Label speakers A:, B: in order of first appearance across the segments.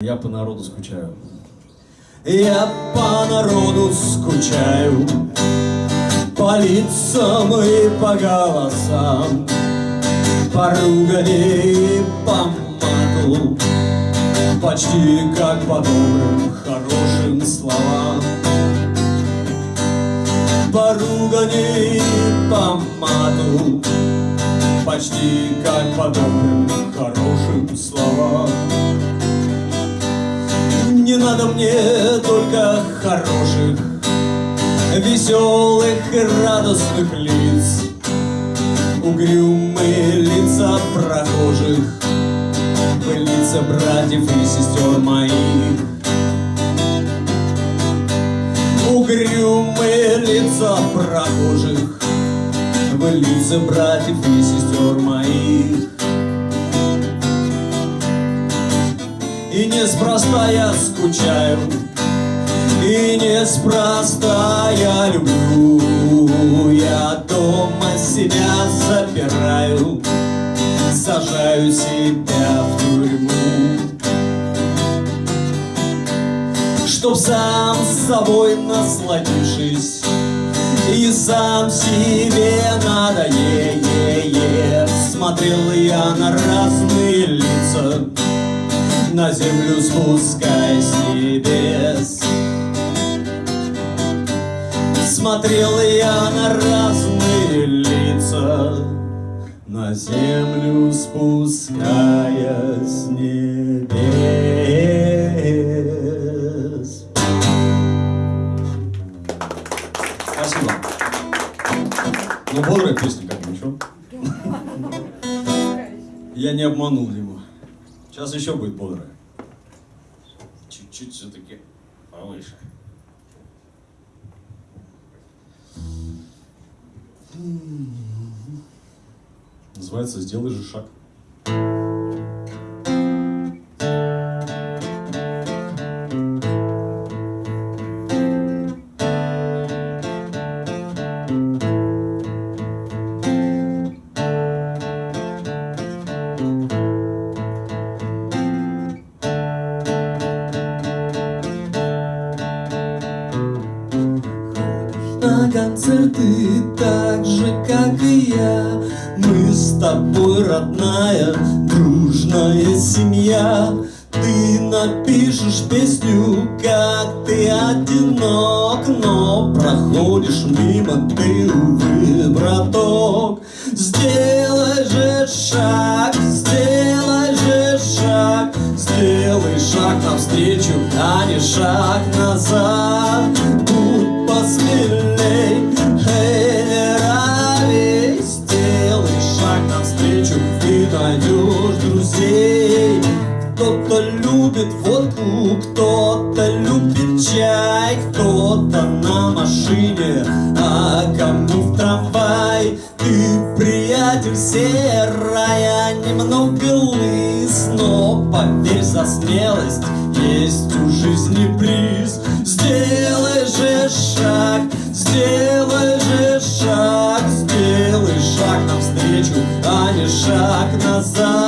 A: Я по народу скучаю.
B: Я по народу скучаю, по лицам и по голосам, по ругани и по мату, почти как по добрым, хорошим словам. По ругани и по мату, почти как по добрым, хорошим словам. Надо мне только хороших, веселых и радостных лиц, Угрюмые лица прохожих, лица братьев и сестер моих. Угрюмые лица прохожих, лица братьев и сестер моих. И неспроста я скучаю, и неспроста я люблю. Я дома себя запираю, сажаю себя в тюрьму. Чтоб сам с собой насладившись, и сам себе надоест, смотрел я на разные лица на землю спускаясь с небес. Смотрел я на разные лица, на землю спускаясь с небес.
A: Спасибо. Ну, бодрая песня, как ничего. Я не обманул его. Сейчас еще будет бодрая. Чуть-чуть все-таки повыше. Называется «Сделай же шаг».
B: Концерты так же, как и я. Мы с тобой родная, дружная семья. Ты напишешь песню, как ты одинок Но проходишь мимо ты, увы, браток. Сделай же шаг, сделай же шаг Сделай шаг навстречу, а не шаг назад любит водку, кто-то любит чай Кто-то на машине, а кому в трамвай? Ты, приятель, серая, немного лыс Но поверь за смелость, есть у жизни приз. Сделай же шаг, сделай же шаг Сделай шаг навстречу, а не шаг назад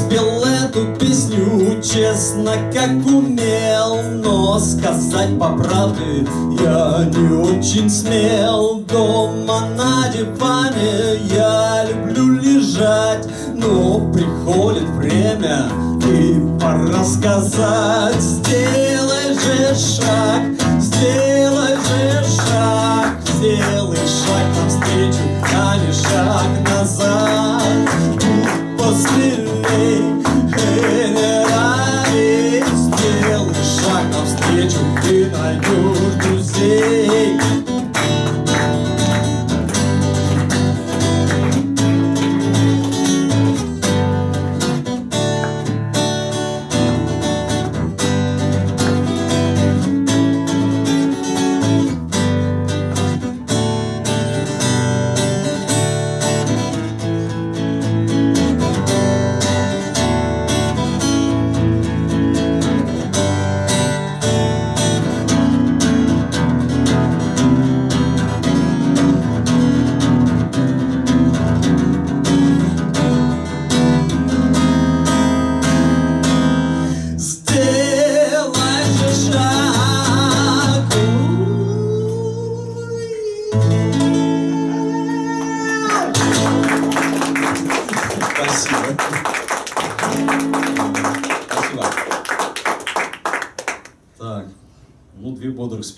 B: спел эту песню честно, как умел. Но сказать по правде я не очень смел. Дома на диване я люблю лежать Но приходит время и пора сказать Сделай же шаг, сделай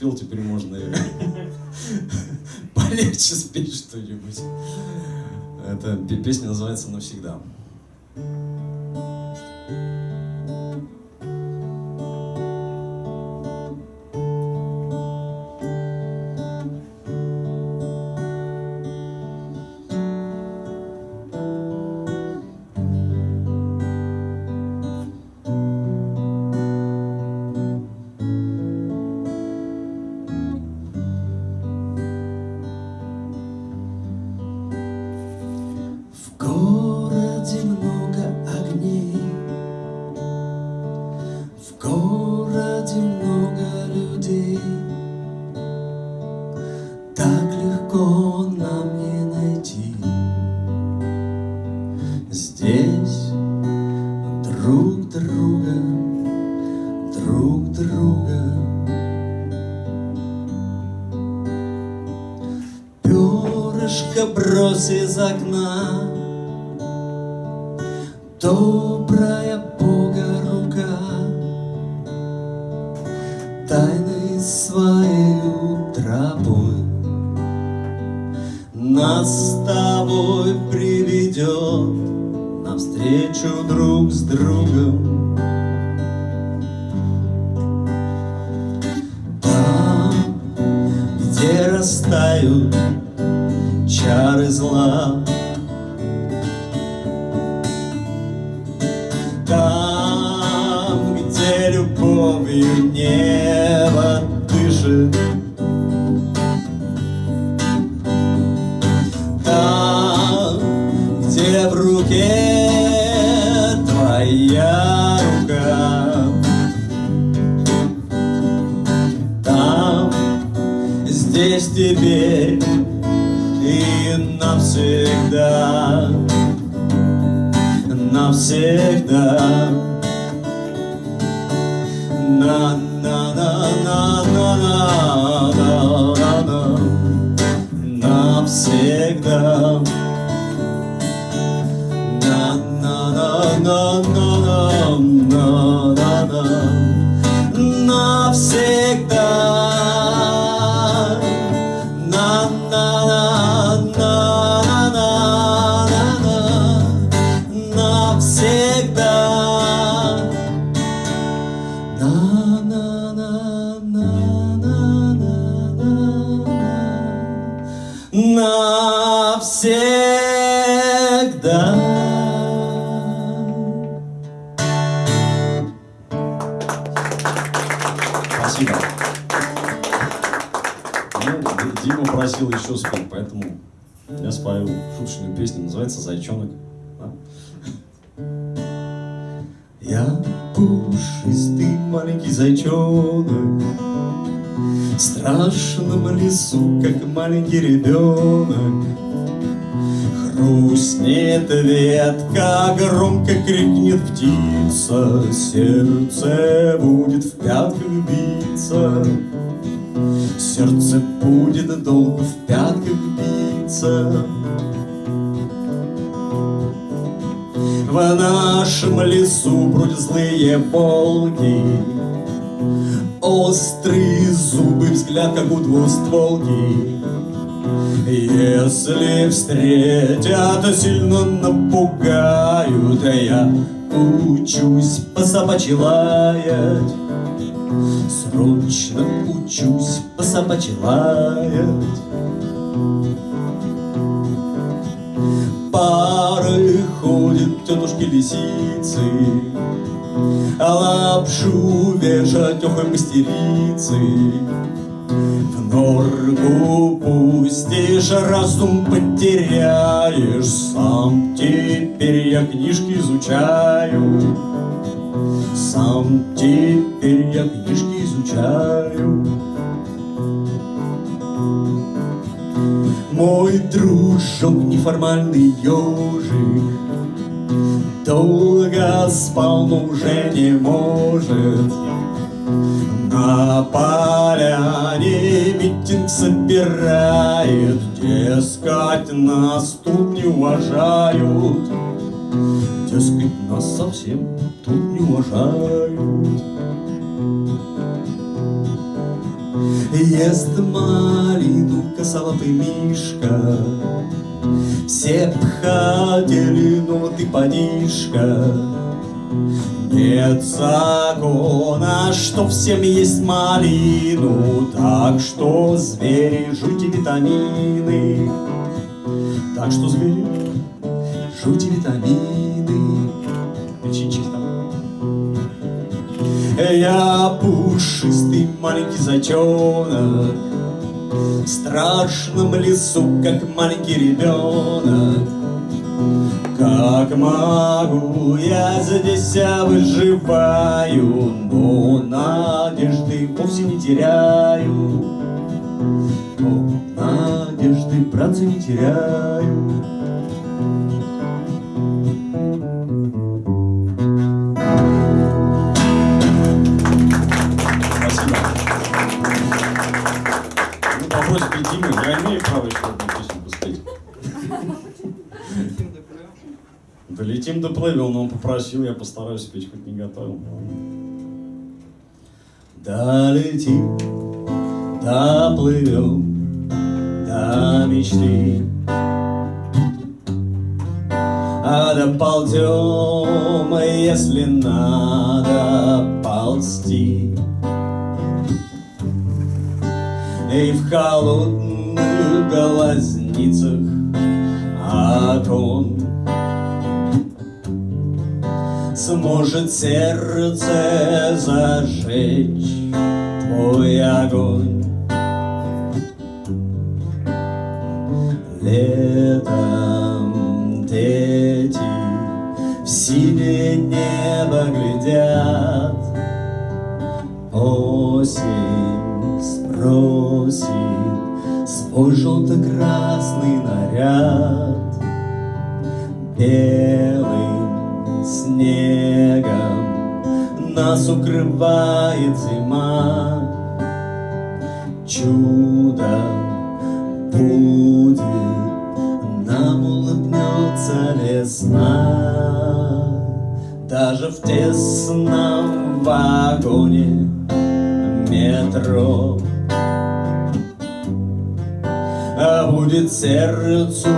A: спел, теперь можно полегче спеть что-нибудь. Эта песня называется «Навсегда».
B: Тайной своей тропой Нас с тобой приведет Навстречу друг с другом любовью небо дышит, Там, где в руке твоя рука, Там, здесь теперь навсегда, навсегда. na na na na na
A: просил еще спеть, поэтому я спою шуточную песню, называется «Зайчонок». Да?
B: Я пушистый маленький зайчонок В страшном лесу, как маленький ребенок Хрустнет ветка, громко крикнет птица Сердце будет в пятках биться. Сердце будет долго в пятках биться. В нашем лесу бродят злые волки. Острые зубы, взгляд, как у двустволки Если встретят, сильно напугают Я учусь по собачьи лаять Срочно учусь по собачьи лаять Пары ходят тетушки-лисицы А лапшу вешать охой мастерицы В норку пустишь, разум потеряешь. Сам теперь я книжки изучаю. Сам теперь я книжки изучаю. Мой дружок неформальный ежик Долго спал, но уже не может На поляне митинг собирает Дескать, нас тут не уважают. Дескать, нас совсем тут не уважают. Ест малину косолапый мишка Все пхатели, но ты подишка нет закона, что всем есть малину, Так что звери, жуйте витамины. Так что звери, жуйте витамины. Я пушистый маленький зайчонок, В страшном лесу, как маленький ребенок. Как могу, я здесь выживаю, Но надежды вовсе не теряю. Но надежды, братцы, не теряю.
A: Долетим доплывем, но он попросил, я постараюсь спеть, хоть не готовил.
B: Долетим, доплывем до мечты, А доползем, если надо ползти. И в холодных глазницах окон Сможет сердце зажечь твой огонь. Летом дети в синее небо глядят. Осень спросит свой желто-красный наряд. Белым нас укрывает зима. Чудо будет, нам улыбнется весна. Даже в тесном вагоне метро. А будет сердцу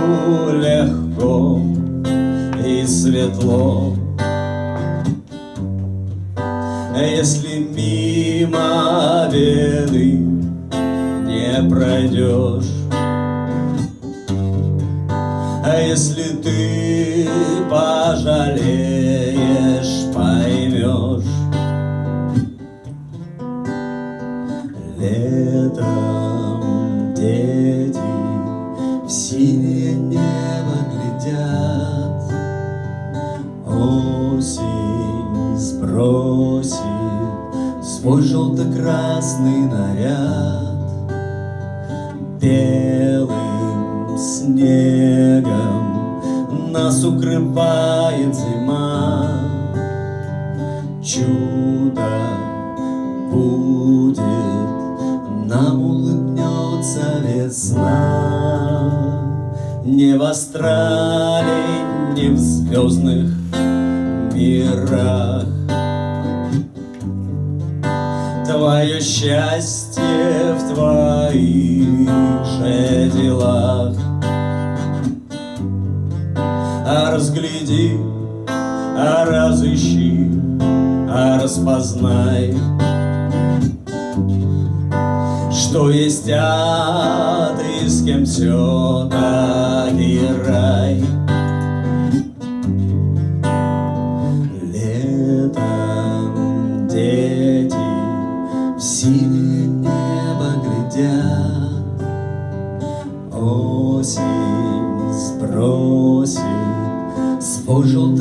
B: легко и светло. Если мимо беды не пройдешь, а если ты пожалеешь, поймешь, Летом дети в синее небо глядят, укрывает зима. Чудо будет, нам улыбнется весна. Не в астрале, не в звездных мирах. Твое счастье в твоих же делах. А разгляди, а разыщи, а распознай, что есть ад и с кем все таки рай. Свой